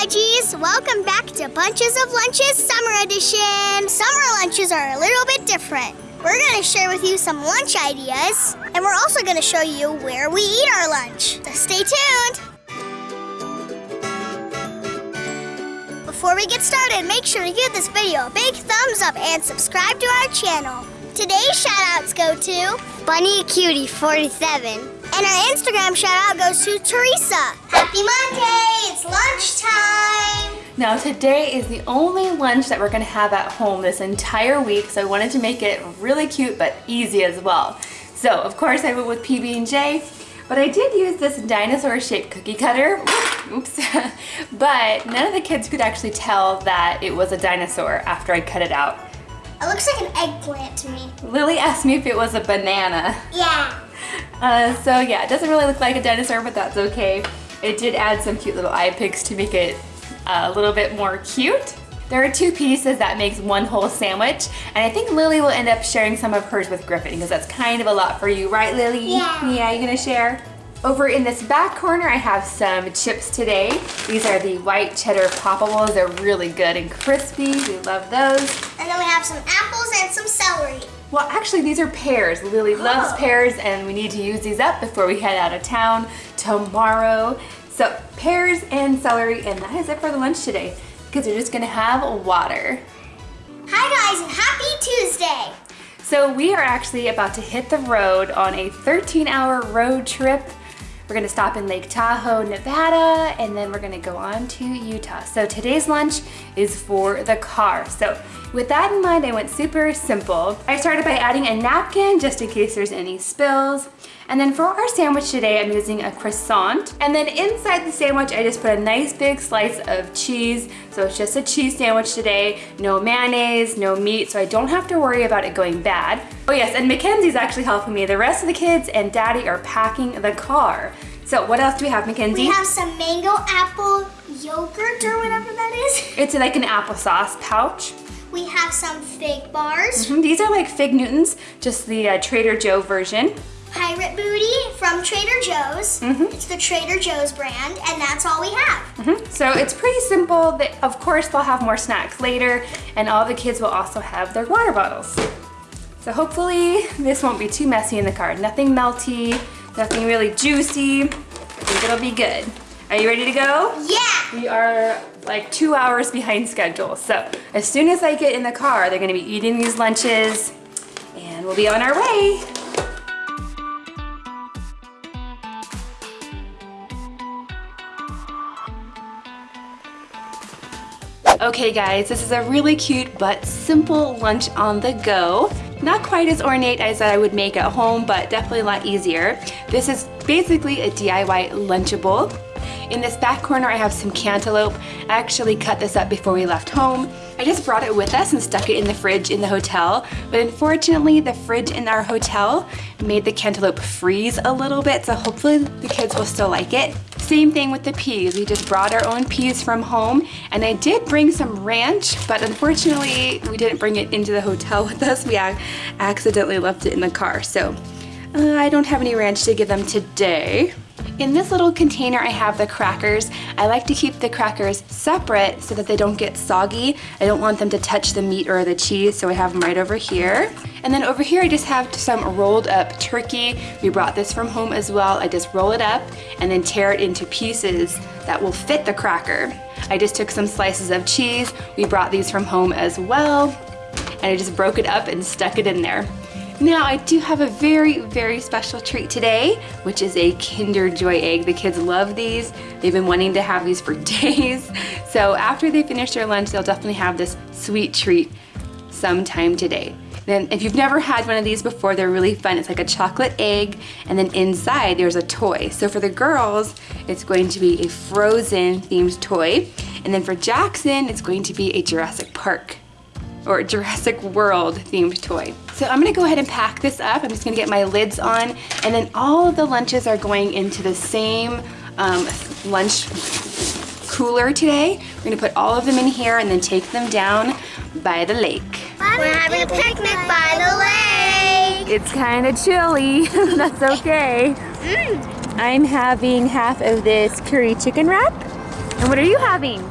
Fudgies! Welcome back to Bunches of Lunches Summer Edition. Summer lunches are a little bit different. We're to share with you some lunch ideas, and we're also to show you where we eat our lunch. So stay tuned. Before we get started, make sure to give this video a big thumbs up and subscribe to our channel. Today's shoutouts go to Bunny Cutie 47. And our Instagram shoutout goes to Teresa. Happy Monday! It's lunchtime! Now today is the only lunch that we're gonna have at home this entire week, so I wanted to make it really cute but easy as well. So of course I went with PB&J, but I did use this dinosaur shaped cookie cutter, oops, but none of the kids could actually tell that it was a dinosaur after I cut it out. It looks like an eggplant to me. Lily asked me if it was a banana. Yeah. Uh, so yeah, it doesn't really look like a dinosaur, but that's okay. It did add some cute little eye picks to make it a little bit more cute. There are two pieces that makes one whole sandwich, and I think Lily will end up sharing some of hers with Griffin because that's kind of a lot for you, right Lily? Yeah. Yeah, you gonna share? Over in this back corner, I have some chips today. These are the white cheddar poppables. They're really good and crispy. We love those. And then we have some apples and some celery. Well, actually, these are pears. Lily loves pears, and we need to use these up before we head out of town tomorrow. So, pears and celery, and that is it for the lunch today. Because we're just gonna have water. Hi guys and happy Tuesday! So we are actually about to hit the road on a 13 hour road trip. We're gonna stop in Lake Tahoe, Nevada, and then we're gonna go on to Utah. So today's lunch is for the car. So with that in mind, I went super simple. I started by adding a napkin just in case there's any spills. And then for our sandwich today, I'm using a croissant. And then inside the sandwich, I just put a nice big slice of cheese. So it's just a cheese sandwich today. No mayonnaise, no meat, so I don't have to worry about it going bad. Oh yes, and Mackenzie's actually helping me. The rest of the kids and Daddy are packing the car. So what else do we have, Mackenzie? We have some mango apple yogurt or whatever that is. it's like an applesauce pouch. We have some fig bars, Mhm, These are like Fig Newtons, just the uh, Trader Joe version. Pirate booty from Trader Joe's. It's the Trader Joe's brand, and that's all we have. Mhm. So it's pretty simple. They, of course, they'll have more snacks later, and all the kids will also have their water bottles. So hopefully this won't be too messy in the car. Nothing melty, nothing really juicy. I think it'll be good. Are you ready to go? Yeah! We are like two hours behind schedule. So as soon as I get in the car, they're gonna be eating these lunches and we'll be on our way. Okay guys, this is a really cute but simple lunch on the go. Not quite as ornate as I would make at home, but definitely a lot easier. This is basically a DIY Lunchable. In this back corner, I have some cantaloupe. I actually cut this up before we left home. I just brought it with us and stuck it in the fridge in the hotel, but unfortunately the fridge in our hotel made the cantaloupe freeze a little bit, so hopefully the kids will still like it. Same thing with the peas. We just brought our own peas from home, and I did bring some ranch, but unfortunately we didn't bring it into the hotel with us. We accidentally left it in the car, so uh, I don't have any ranch to give them today. In this little container I have the crackers. I like to keep the crackers separate so that they don't get soggy. I don't want them to touch the meat or the cheese, so I have them right over here. And then over here I just have some rolled up turkey. We brought this from home as well. I just roll it up and then tear it into pieces that will fit the cracker. I just took some slices of cheese. We brought these from home as well. And I just broke it up and stuck it in there. Now I do have a very, very special treat today, which is a Kinder Joy egg. The kids love these. They've been wanting to have these for days. So after they finish their lunch, they'll definitely have this sweet treat sometime today. Then if you've never had one of these before, they're really fun. It's like a chocolate egg and then inside there's a toy. So for the girls, it's going to be a Frozen themed toy. And then for Jackson, it's going to be a Jurassic Park or Jurassic World themed toy. So I'm gonna go ahead and pack this up. I'm just gonna get my lids on and then all of the lunches are going into the same um, lunch cooler today. We're gonna put all of them in here and then take them down by the lake. We're having a picnic by the lake. It's kind of chilly, that's okay. I'm having half of this curry chicken wrap And what are you having?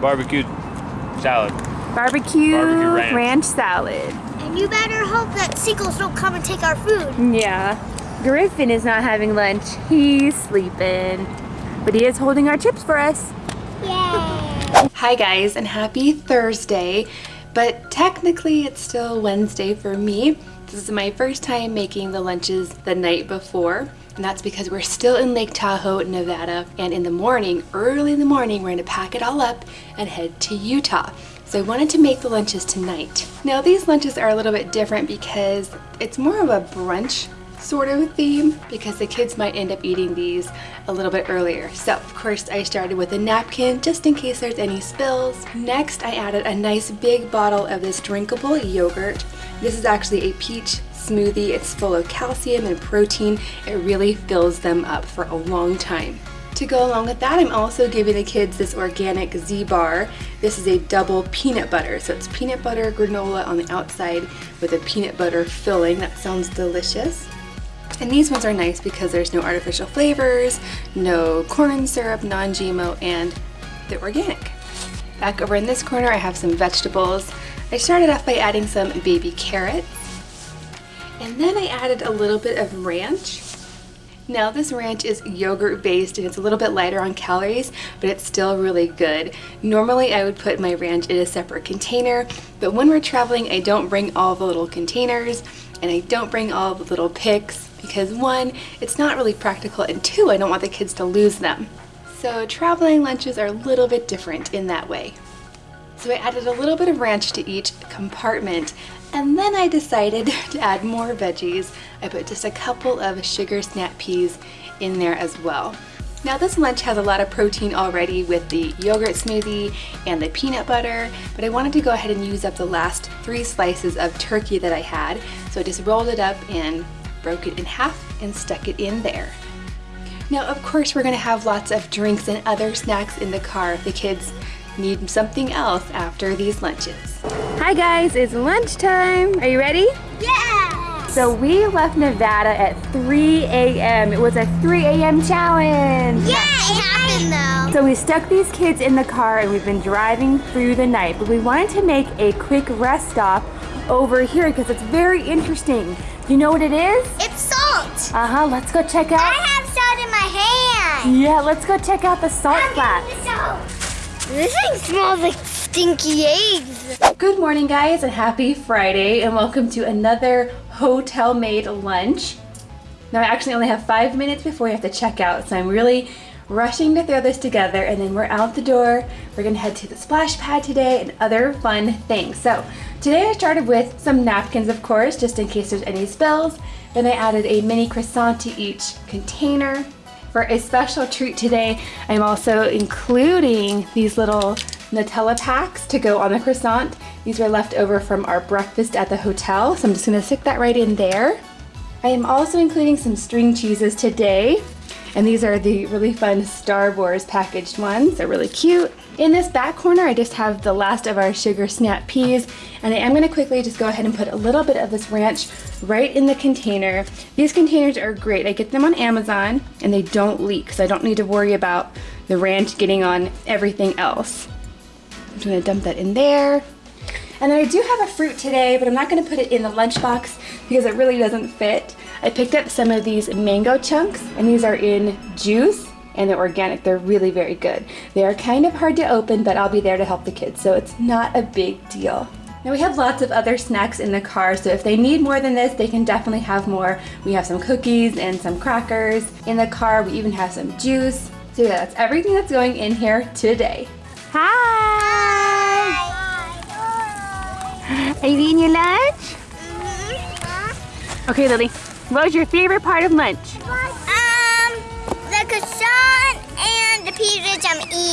Barbecued salad. Barbecue, Barbecue ranch. ranch salad. And you better hope that seagulls don't come and take our food. Yeah. Griffin is not having lunch. He's sleeping. But he is holding our chips for us. Yay! Hi guys and happy Thursday. But technically it's still Wednesday for me. This is my first time making the lunches the night before. And that's because we're still in Lake Tahoe, Nevada. And in the morning, early in the morning, we're gonna pack it all up and head to Utah. So I wanted to make the lunches tonight. Now these lunches are a little bit different because it's more of a brunch sort of theme because the kids might end up eating these a little bit earlier. So of course I started with a napkin just in case there's any spills. Next I added a nice big bottle of this drinkable yogurt. This is actually a peach smoothie. It's full of calcium and protein. It really fills them up for a long time. To go along with that, I'm also giving the kids this organic Z-Bar. This is a double peanut butter. So it's peanut butter granola on the outside with a peanut butter filling. That sounds delicious. And these ones are nice because there's no artificial flavors, no corn syrup, non-GMO, and they're organic. Back over in this corner, I have some vegetables. I started off by adding some baby carrots. And then I added a little bit of ranch. Now this ranch is yogurt based and it's a little bit lighter on calories, but it's still really good. Normally I would put my ranch in a separate container, but when we're traveling I don't bring all the little containers and I don't bring all the little picks because one, it's not really practical and two, I don't want the kids to lose them. So traveling lunches are a little bit different in that way. So I added a little bit of ranch to each compartment and then I decided to add more veggies. I put just a couple of sugar snap peas in there as well. Now this lunch has a lot of protein already with the yogurt smoothie and the peanut butter, but I wanted to go ahead and use up the last three slices of turkey that I had. So I just rolled it up and broke it in half and stuck it in there. Now of course we're gonna have lots of drinks and other snacks in the car if the kids need something else after these lunches. Hi guys, it's lunchtime. Are you ready? Yeah! So we left Nevada at 3 a.m. It was a 3 a.m. challenge. Yeah, it happened though. So we stuck these kids in the car and we've been driving through the night, but we wanted to make a quick rest stop over here because it's very interesting. You know what it is? It's salt. Uh-huh, let's go check out. I have salt in my hand. Yeah, let's go check out the salt flats. This thing smells like stinky eggs. Good morning guys and happy Friday and welcome to another hotel made lunch. Now I actually only have five minutes before we have to check out so I'm really rushing to throw this together and then we're out the door. We're gonna head to the splash pad today and other fun things. So today I started with some napkins of course just in case there's any spills. Then I added a mini croissant to each container. For a special treat today, I'm also including these little Nutella packs to go on the croissant. These were left over from our breakfast at the hotel, so I'm just gonna stick that right in there. I am also including some string cheeses today, and these are the really fun Star Wars packaged ones. They're really cute. In this back corner, I just have the last of our sugar snap peas, and I am gonna quickly just go ahead and put a little bit of this ranch right in the container. These containers are great. I get them on Amazon, and they don't leak, so I don't need to worry about the ranch getting on everything else. I'm just gonna dump that in there. And then I do have a fruit today, but I'm not gonna put it in the lunchbox because it really doesn't fit. I picked up some of these mango chunks, and these are in juice, and they're organic. They're really very good. They are kind of hard to open, but I'll be there to help the kids, so it's not a big deal. Now we have lots of other snacks in the car, so if they need more than this, they can definitely have more. We have some cookies and some crackers in the car. We even have some juice. So yeah, that's everything that's going in here today. Hi! Are you eating your lunch? Mm-hmm. Okay, Lily. What was your favorite part of lunch?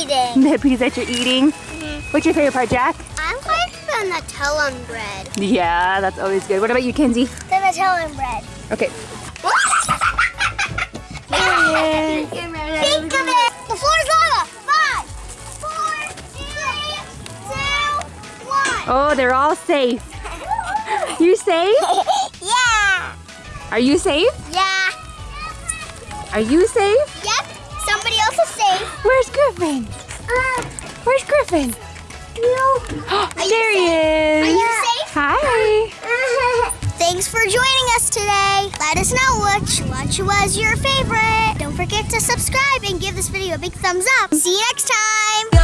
Eating. The pizza that you're eating. Mm-hmm. What's your favorite part, Jack? I'm quite the Nutella bread. Yeah, that's always good. What about you, Kenzie? The Nutella bread. Okay. Think of it. The floor is lava. Five, four, three, two, one. Oh, they're all safe. You safe? yeah. Are you safe? Yeah. Are you safe? Yep. Somebody else is safe. Where's Griffin? Uh, Where's Griffin? there he is. Are you safe? Hi. Thanks for joining us today. Let us know which lunch was your favorite. Don't forget to subscribe and give this video a big thumbs up. See you next time.